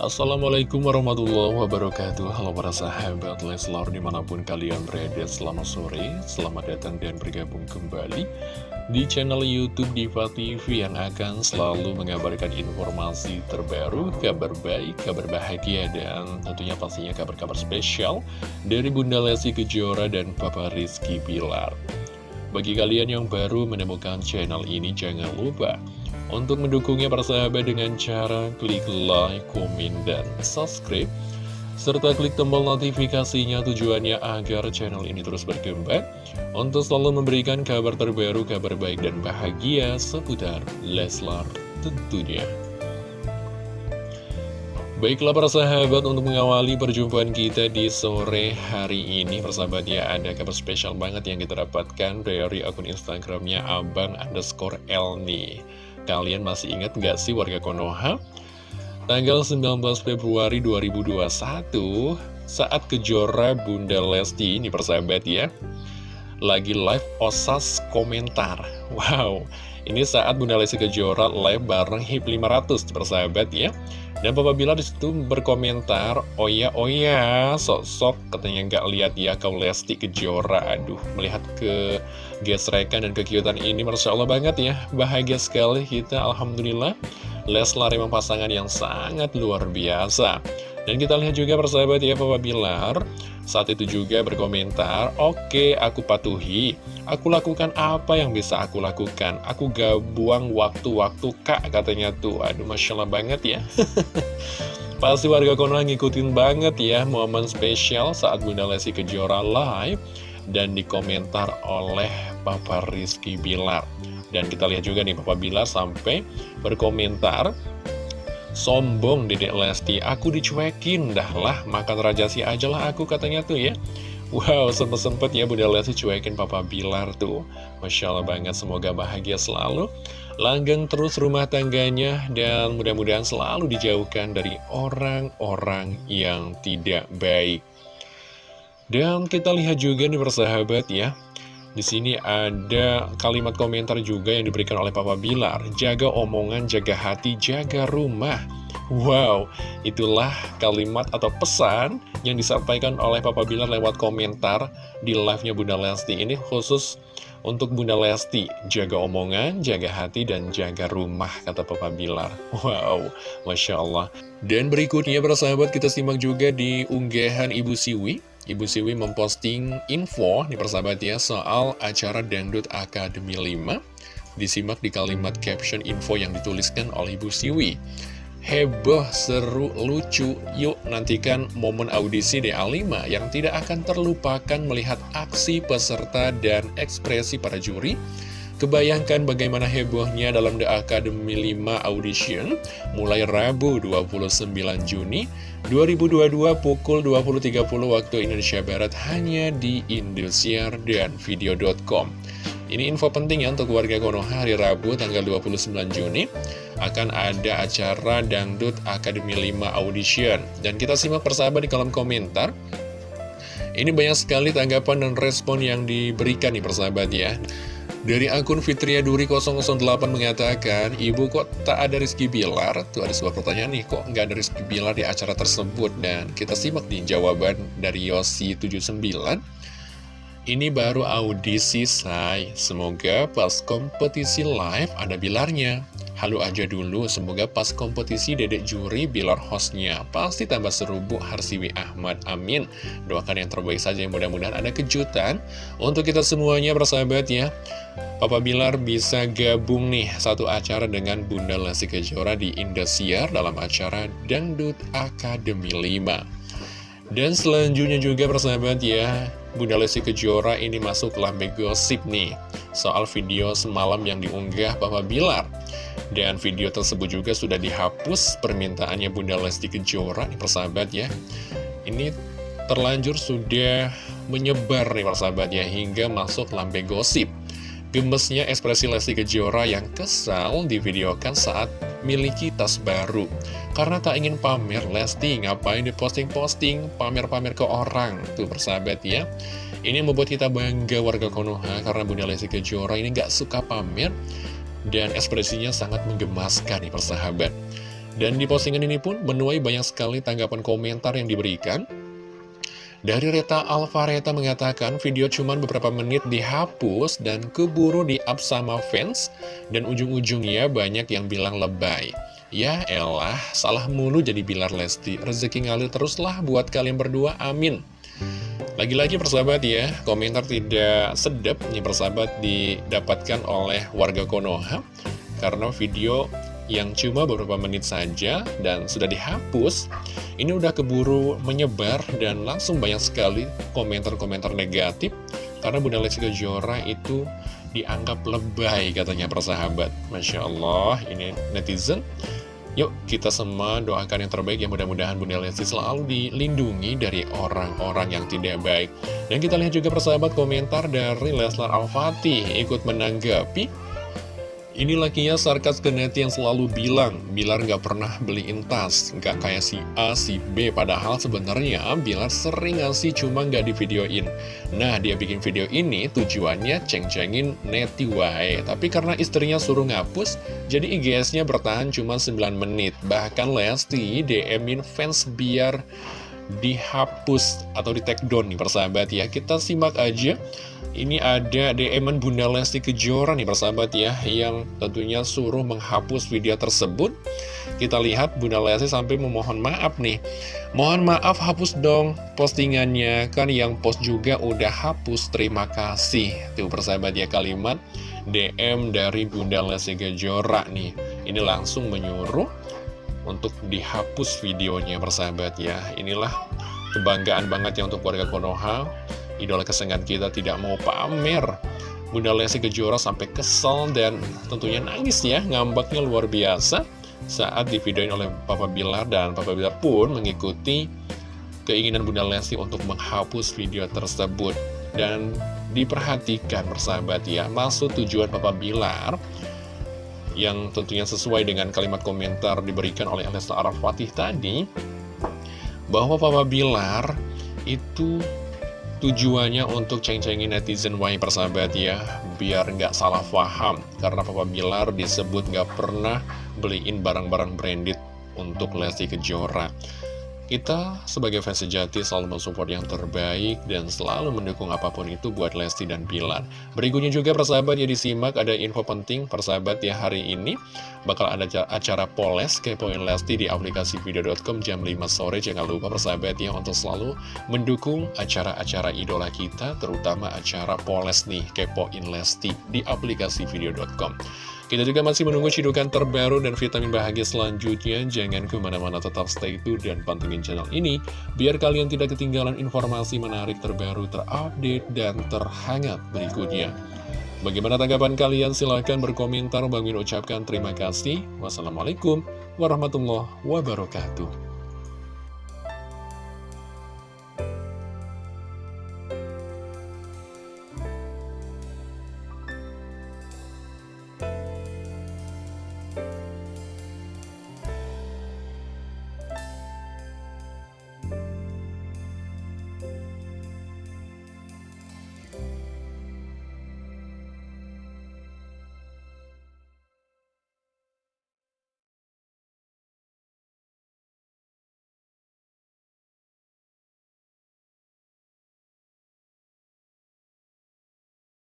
Assalamualaikum warahmatullahi wabarakatuh. Halo para sahabat Leslar di mana pun kalian berada Selamat sore, selamat datang dan bergabung kembali Di channel Youtube Diva TV Yang akan selalu mengabarkan informasi terbaru Kabar baik, kabar bahagia Dan tentunya pastinya kabar-kabar spesial Dari Bunda Lesti Kejora dan Papa Rizky Pilar Bagi kalian yang baru menemukan channel ini Jangan lupa untuk mendukungnya para sahabat dengan cara klik like, komen, dan subscribe. Serta klik tombol notifikasinya tujuannya agar channel ini terus berkembang. Untuk selalu memberikan kabar terbaru, kabar baik dan bahagia seputar Leslar tentunya. Baiklah para sahabat untuk mengawali perjumpaan kita di sore hari ini Persahabat ya ada kabar spesial banget yang kita dapatkan dari akun Instagramnya Abang underscore Elni Kalian masih ingat nggak sih warga Konoha? Tanggal 19 Februari 2021 saat kejora Bunda Lesti ini persahabat ya. Lagi live osas komentar. Wow ini saat Bunda Lesti Kejora live bareng HIP 500 persahabat ya dan Papa Bilar di situ berkomentar oh ya oh ya sok-sok katanya nggak lihat ya kau Lesti Kejora. Aduh melihat ke gesrekan dan kekiutan ini Masya Allah banget ya. Bahagia sekali kita Alhamdulillah. Leslar memang pasangan yang sangat luar biasa dan kita lihat juga persahabat ya Papa Bilar. Saat itu juga berkomentar Oke aku patuhi. Aku lakukan apa yang bisa aku lakukan? Aku gak buang waktu-waktu kak katanya tuh. Aduh Masya Allah banget ya. Pasti warga Konoha ngikutin banget ya Momen spesial saat Bunda Lesti Kejora live Dan dikomentar oleh Papa Rizky Bilar. Dan kita lihat juga nih Papa Bilar sampai berkomentar Sombong dedek Lesti, aku dicuekin dah lah, makan rajasi aja lah aku katanya tuh ya. Wow, sempet-sempet ya Bunda Lesti cuekin Papa Bilar tuh. Masya Allah banget, semoga bahagia selalu. Langgeng terus rumah tangganya dan mudah-mudahan selalu dijauhkan dari orang-orang yang tidak baik. Dan kita lihat juga nih persahabat ya, di sini ada kalimat komentar juga yang diberikan oleh Papa Bilar. Jaga omongan, jaga hati, jaga rumah. Wow, itulah kalimat atau pesan yang disampaikan oleh Papa Bilar lewat komentar di live-nya Bunda Lesti. Ini khusus untuk Bunda Lesti. Jaga omongan, jaga hati, dan jaga rumah, kata Papa Bilar. Wow, Masya Allah. Dan berikutnya, sahabat kita simak juga di unggahan Ibu Siwi. Ibu Siwi memposting info di persahabat ya soal acara Dangdut Akademi 5 Disimak di kalimat caption info yang dituliskan oleh Ibu Siwi. Heboh, seru, lucu, yuk nantikan momen audisi DA5 yang tidak akan terlupakan melihat aksi peserta dan ekspresi para juri Kebayangkan bagaimana hebohnya dalam The Academy 5 Audition mulai Rabu 29 Juni 2022 pukul 20.30 waktu Indonesia Barat hanya di Indosiar dan Video.com. Ini info penting ya untuk warga Konoha hari Rabu tanggal 29 Juni akan ada acara Dangdut Academy 5 Audition. Dan kita simak persahabat di kolom komentar. Ini banyak sekali tanggapan dan respon yang diberikan nih persahabat ya. Dari akun Fitria Duri 008 mengatakan, Ibu kok tak ada Rizky Bilar? Tuh ada sebuah pertanyaan nih, kok nggak ada Rizky Bilar di acara tersebut? Dan kita simak di jawaban dari Yosi79. Ini baru audisi say, semoga pas kompetisi live ada Bilarnya. Halo aja dulu, semoga pas kompetisi dedek juri Bilar hostnya. Pasti tambah seru Bu Harsiwi Ahmad, amin. Doakan yang terbaik saja, mudah-mudahan ada kejutan untuk kita semuanya bersahabat ya. Papa Bilar bisa gabung nih satu acara dengan Bunda Lesti Kejora di Indosiar dalam acara Dangdut Akademi 5. Dan selanjutnya juga persahabat ya, Bunda Lesti Kejora ini masuk lambe gosip nih soal video semalam yang diunggah Papa Bilar. Dan video tersebut juga sudah dihapus permintaannya Bunda Lesti Kejora nih persahabat ya Ini terlanjur sudah menyebar nih persahabat ya hingga masuk lambe gosip Gemesnya ekspresi Lesti Kejora yang kesal divideokan saat miliki tas baru. Karena tak ingin pamer Lesti ngapain di posting-posting pamer-pamer ke orang? Tuh persahabat ya. Ini membuat kita bangga warga Konoha karena Bunda Lesti Kejora ini gak suka pamer dan ekspresinya sangat menggemaskan nih persahabat. Dan di postingan ini pun menuai banyak sekali tanggapan komentar yang diberikan. Dari Reta Alvareta mengatakan video cuma beberapa menit dihapus dan keburu di-up sama fans dan ujung-ujungnya banyak yang bilang lebay. Ya elah, salah mulu jadi Bilar Lesti, rezeki ngalir teruslah buat kalian berdua, amin. Lagi-lagi persahabat ya, komentar tidak sedap nih persahabat didapatkan oleh warga Konoha karena video yang cuma beberapa menit saja dan sudah dihapus, ini udah keburu menyebar dan langsung banyak sekali komentar-komentar negatif karena Bunda Lesti Kejora itu dianggap lebay katanya persahabat. Masya Allah, ini netizen. Yuk kita semua doakan yang terbaik ya mudah-mudahan Bunda Lesti selalu dilindungi dari orang-orang yang tidak baik. Dan kita lihat juga persahabat komentar dari Leslar Al-Fatih ikut menanggapi ini lakinya sarkas ke net yang selalu bilang, Bilar nggak pernah beliin tas, nggak kayak si A, si B, padahal sebenarnya Bilar sering ngasih cuma nggak di videoin. Nah, dia bikin video ini tujuannya ceng-cengin neti wae, tapi karena istrinya suruh ngapus, jadi IGS-nya bertahan cuma 9 menit. Bahkan Lesti DM-in fans biar dihapus atau di take down nih persahabat ya. Kita simak aja. Ini ada DM Bunda Lesti Kejora nih persahabat ya Yang tentunya suruh menghapus video tersebut. Kita lihat Bunda Lesti sampai memohon maaf nih. Mohon maaf hapus dong postingannya. Kan yang post juga udah hapus terima kasih. Tuh persahabat ya kalimat DM dari Bunda Lesti Kejora nih. Ini langsung menyuruh untuk dihapus videonya persahabat ya. Inilah kebanggaan banget ya untuk warga Konoha. Idola kesenangan kita tidak mau pamer. Bunda Lesti Kejora sampai kesel dan tentunya nangis ya. Ngambaknya luar biasa saat divideoin oleh Papa Bilar Dan Papa Bilar pun mengikuti keinginan Bunda Lesti untuk menghapus video tersebut. Dan diperhatikan persahabat ya. Maksud tujuan Papa Bilar yang tentunya sesuai dengan kalimat komentar diberikan oleh Alesta Araf Fatih tadi bahwa Papa Bilar itu tujuannya untuk ceng-cengin netizen wahai persahabat ya biar nggak salah paham karena Papa Bilar disebut nggak pernah beliin barang-barang branded untuk Lesti Kejora kita sebagai fans sejati selalu mensupport yang terbaik dan selalu mendukung apa pun itu buat Lesti dan Bilar. Berikutnya juga persahabat ya disimak ada info penting persahabat ya hari ini bakal ada acara Poles Kepoin Lesti di aplikasi video.com jam 5 sore. Jangan lupa persahabat ya untuk selalu mendukung acara-acara idola kita terutama acara Poles nih Kepoin Lesti di aplikasi video.com. Kita juga masih menunggu cidukan terbaru dan vitamin bahagia selanjutnya. Jangan ke mana-mana tetap stay tune dan pantengin channel ini, biar kalian tidak ketinggalan informasi menarik terbaru, terupdate, dan terhangat berikutnya. Bagaimana tanggapan kalian? Silahkan berkomentar. Bang Min ucapkan terima kasih. Wassalamualaikum warahmatullahi wabarakatuh.